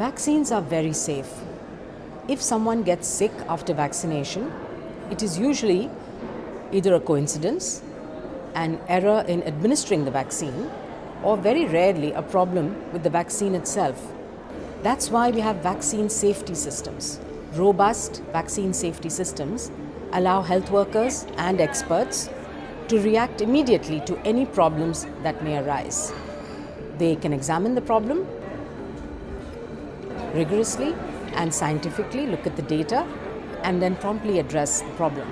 Vaccines are very safe. If someone gets sick after vaccination, it is usually either a coincidence, an error in administering the vaccine, or very rarely a problem with the vaccine itself. That's why we have vaccine safety systems. Robust vaccine safety systems allow health workers and experts to react immediately to any problems that may arise. They can examine the problem rigorously and scientifically look at the data and then promptly address the problem.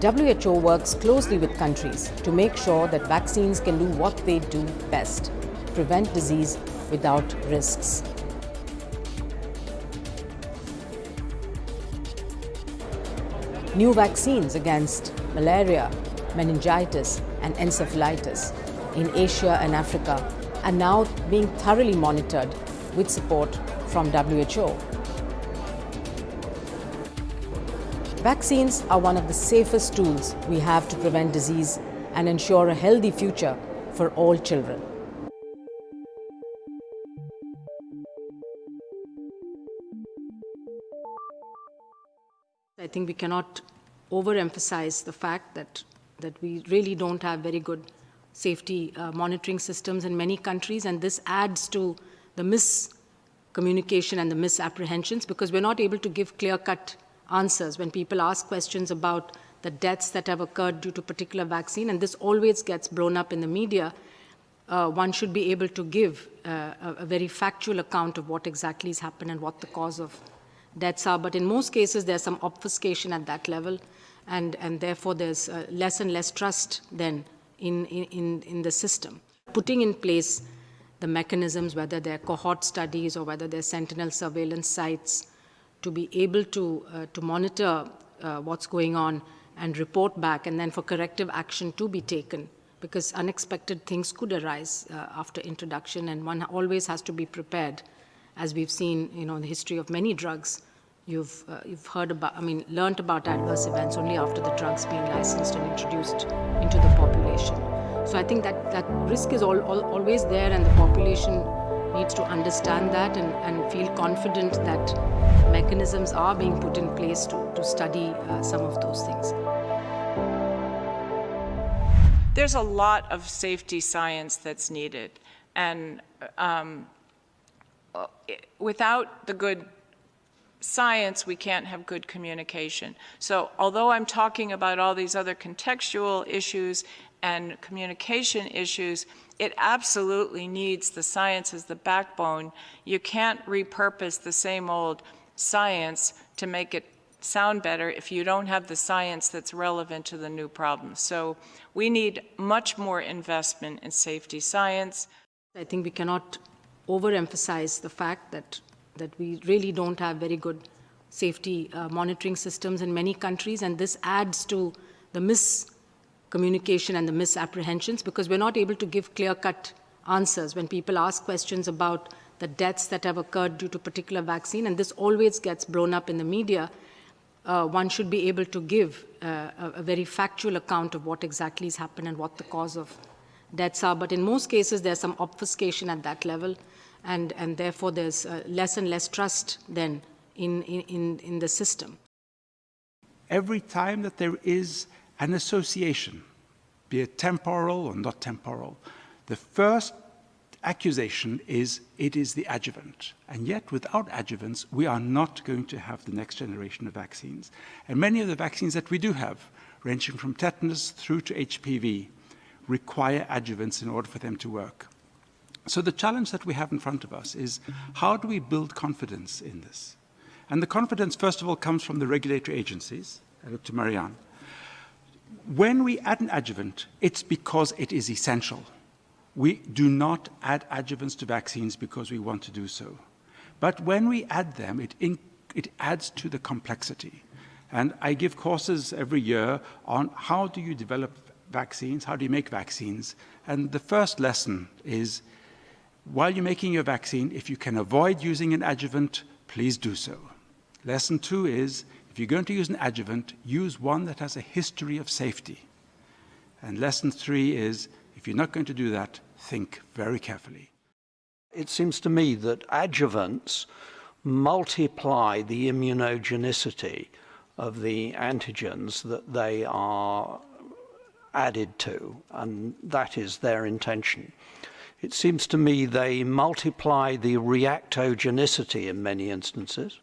WHO works closely with countries to make sure that vaccines can do what they do best, prevent disease without risks. New vaccines against malaria, meningitis and encephalitis in Asia and Africa are now being thoroughly monitored with support from WHO. Vaccines are one of the safest tools we have to prevent disease and ensure a healthy future for all children. I think we cannot overemphasize the fact that, that we really don't have very good safety uh, monitoring systems in many countries, and this adds to the miscommunication and the misapprehensions because we're not able to give clear-cut answers when people ask questions about the deaths that have occurred due to particular vaccine, and this always gets blown up in the media, uh, one should be able to give uh, a, a, very factual account of what exactly has happened and what the cause of deaths are. But in most cases, there's some obfuscation at that level, and, and therefore there's uh, less and less trust then in, in, in the system. Putting in place the mechanisms, whether they're cohort studies or whether they're sentinel surveillance sites, to be able to, uh, to monitor uh, what's going on and report back, and then for corrective action to be taken, because unexpected things could arise uh, after introduction, and one always has to be prepared, as we've seen, you know, in the history of many drugs. You've, uh, you've heard about, I mean, learned about adverse events only after the drugs being licensed and introduced into the population. So I think that, that risk is all, all, always there and the population needs to understand that and, and feel confident that mechanisms are being put in place to, to study uh, some of those things. There's a lot of safety science that's needed. And um, without the good science, we can't have good communication. So although I'm talking about all these other contextual issues and communication issues, it absolutely needs the science as the backbone. You can't repurpose the same old science to make it sound better if you don't have the science that's relevant to the new problem. So we need much more investment in safety science. I think we cannot overemphasize the fact that that we really don't have very good safety uh, monitoring systems in many countries, and this adds to the miscommunication and the misapprehensions because we're not able to give clear-cut answers when people ask questions about the deaths that have occurred due to particular vaccine, and this always gets blown up in the media. Uh, one should be able to give uh, a, a very factual account of what exactly has happened and what the cause of deaths are. But in most cases, there's some obfuscation at that level and, and therefore there's uh, less and less trust then in, in, in the system. Every time that there is an association, be it temporal or not temporal, the first accusation is it is the adjuvant. And yet, without adjuvants, we are not going to have the next generation of vaccines. And many of the vaccines that we do have, ranging from tetanus through to HPV, require adjuvants in order for them to work. So the challenge that we have in front of us is how do we build confidence in this? And the confidence, first of all, comes from the regulatory agencies. I look to Marianne. When we add an adjuvant, it's because it is essential. We do not add adjuvants to vaccines because we want to do so. But when we add them, it, in, it adds to the complexity. And I give courses every year on how do you develop vaccines, how do you make vaccines. And the first lesson is while you're making your vaccine, if you can avoid using an adjuvant, please do so. Lesson two is, if you're going to use an adjuvant, use one that has a history of safety. And lesson three is, if you're not going to do that, think very carefully. It seems to me that adjuvants multiply the immunogenicity of the antigens that they are added to, and that is their intention. It seems to me they multiply the reactogenicity in many instances.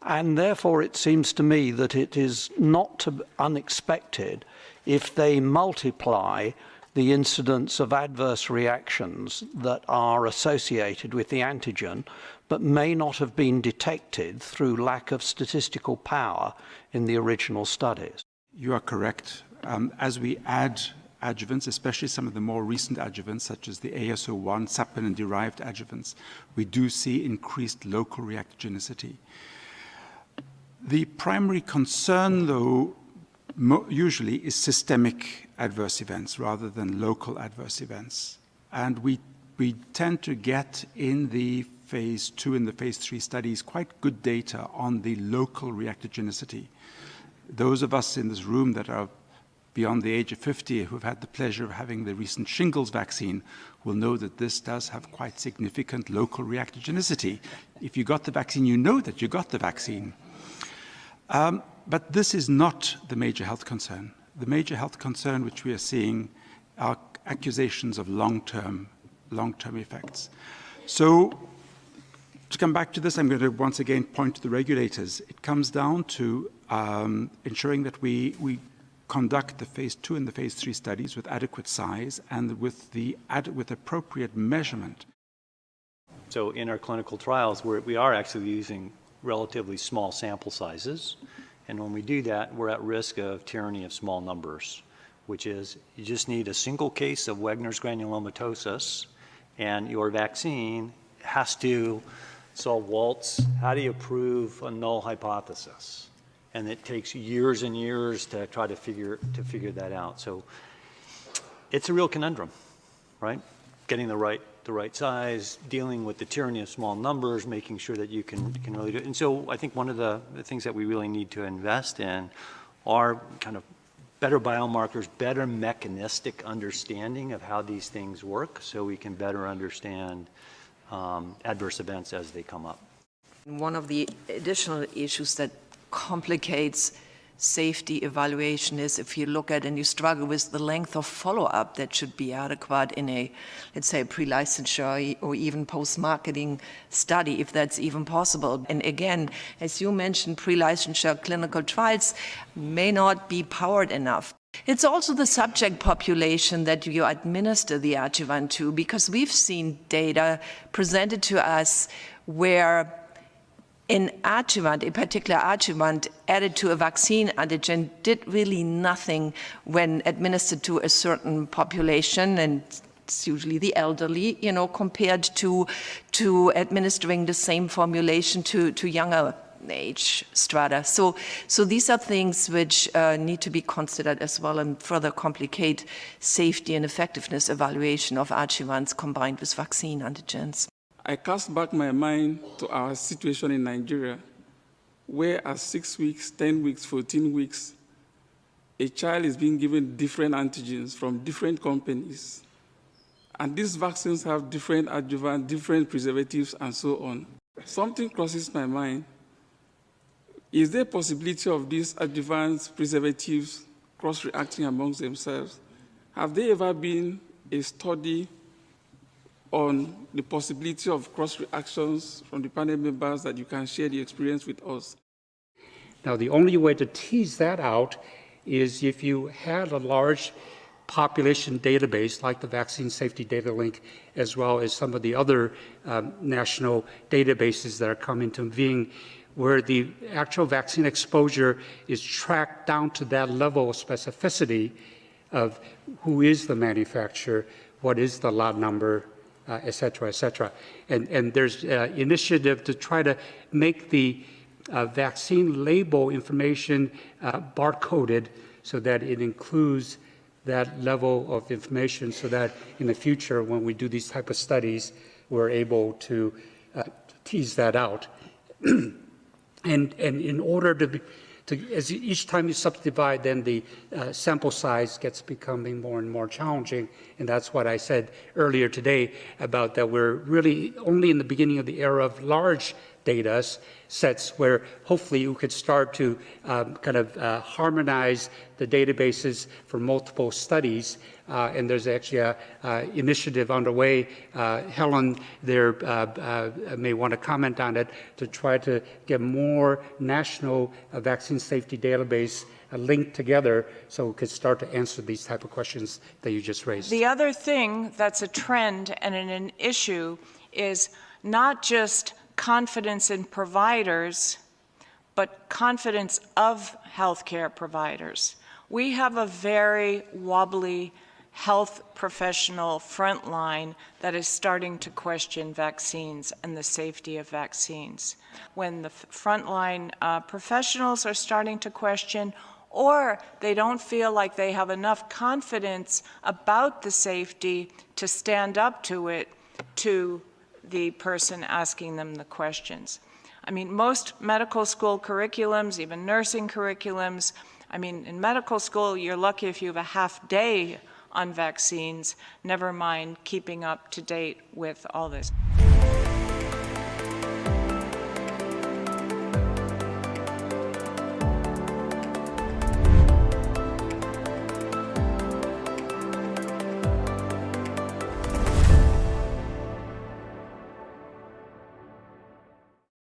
And therefore, it seems to me that it is not unexpected if they multiply the incidence of adverse reactions that are associated with the antigen, but may not have been detected through lack of statistical power in the original studies. You are correct. Um, as we add adjuvants, especially some of the more recent adjuvants, such as the AS01 saponin-derived adjuvants, we do see increased local reactogenicity. The primary concern, though, usually is systemic adverse events rather than local adverse events. And we, we tend to get in the phase two and the phase three studies quite good data on the local reactogenicity. Those of us in this room that are beyond the age of 50 who've had the pleasure of having the recent shingles vaccine will know that this does have quite significant local reactogenicity. If you got the vaccine, you know that you got the vaccine. Um, but this is not the major health concern. The major health concern which we are seeing are accusations of long-term long-term effects. So to come back to this, I'm going to once again point to the regulators. It comes down to um, ensuring that we, we conduct the phase two and the phase three studies with adequate size and with, the ad, with appropriate measurement. So in our clinical trials, we're, we are actually using relatively small sample sizes. And when we do that, we're at risk of tyranny of small numbers, which is you just need a single case of Wegener's granulomatosis and your vaccine has to solve Waltz. How do you prove a null hypothesis? And it takes years and years to try to figure, to figure that out. So it's a real conundrum, right? Getting the right the right size, dealing with the tyranny of small numbers, making sure that you can, can really do it. And so I think one of the, the things that we really need to invest in are kind of better biomarkers, better mechanistic understanding of how these things work so we can better understand um, adverse events as they come up. One of the additional issues that complicates safety evaluation is if you look at and you struggle with the length of follow-up that should be adequate in a, let's say, pre-licensure or even post-marketing study, if that's even possible. And again, as you mentioned, pre-licensure clinical trials may not be powered enough. It's also the subject population that you administer the adjuvant to, because we've seen data presented to us where an adjuvant, in particular adjuvant added to a vaccine antigen did really nothing when administered to a certain population and it's usually the elderly, you know, compared to, to administering the same formulation to, to younger age strata. So, so these are things which uh, need to be considered as well and further complicate safety and effectiveness evaluation of adjuvants combined with vaccine antigens. I cast back my mind to our situation in Nigeria, where at six weeks, 10 weeks, 14 weeks, a child is being given different antigens from different companies. And these vaccines have different adjuvants, different preservatives, and so on. Something crosses my mind. Is there a possibility of these adjuvants, preservatives, cross-reacting amongst themselves? Have there ever been a study on the possibility of cross reactions from the panel members that you can share the experience with us. Now, the only way to tease that out is if you had a large population database like the Vaccine Safety Datalink, as well as some of the other um, national databases that are coming to being, where the actual vaccine exposure is tracked down to that level of specificity of who is the manufacturer, what is the lot number, uh, et cetera, et cetera. And, and there's uh, initiative to try to make the uh, vaccine label information uh, barcoded so that it includes that level of information so that in the future when we do these type of studies, we're able to uh, tease that out. and, and in order to, be, to, as you- each time you subdivide, then the uh, sample size gets becoming more and more challenging. And that's what I said earlier today about that we're really only in the beginning of the era of large data sets where hopefully you could start to um, kind of uh, harmonize the databases for multiple studies. Uh, and there's actually a uh, initiative underway. Uh, Helen there uh, may want to comment on it to try to get more national vaccine safety database linked together so we could start to answer these type of questions that you just raised. The other thing that's a trend and an, an issue is not just confidence in providers, but confidence of healthcare providers. We have a very wobbly health professional frontline that is starting to question vaccines and the safety of vaccines. When the frontline uh, professionals are starting to question, or they don't feel like they have enough confidence about the safety to stand up to it to the person asking them the questions. I mean, most medical school curriculums, even nursing curriculums, I mean, in medical school, you're lucky if you have a half day on vaccines, never mind keeping up to date with all this.